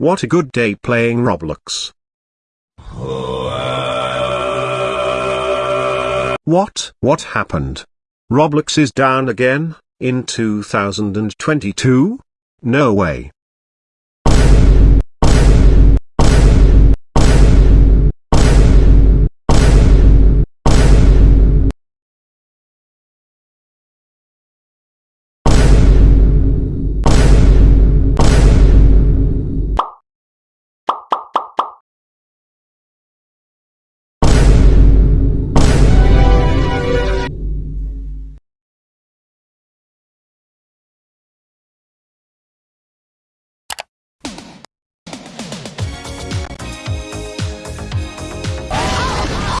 What a good day playing Roblox. What? What happened? Roblox is down again, in 2022? No way.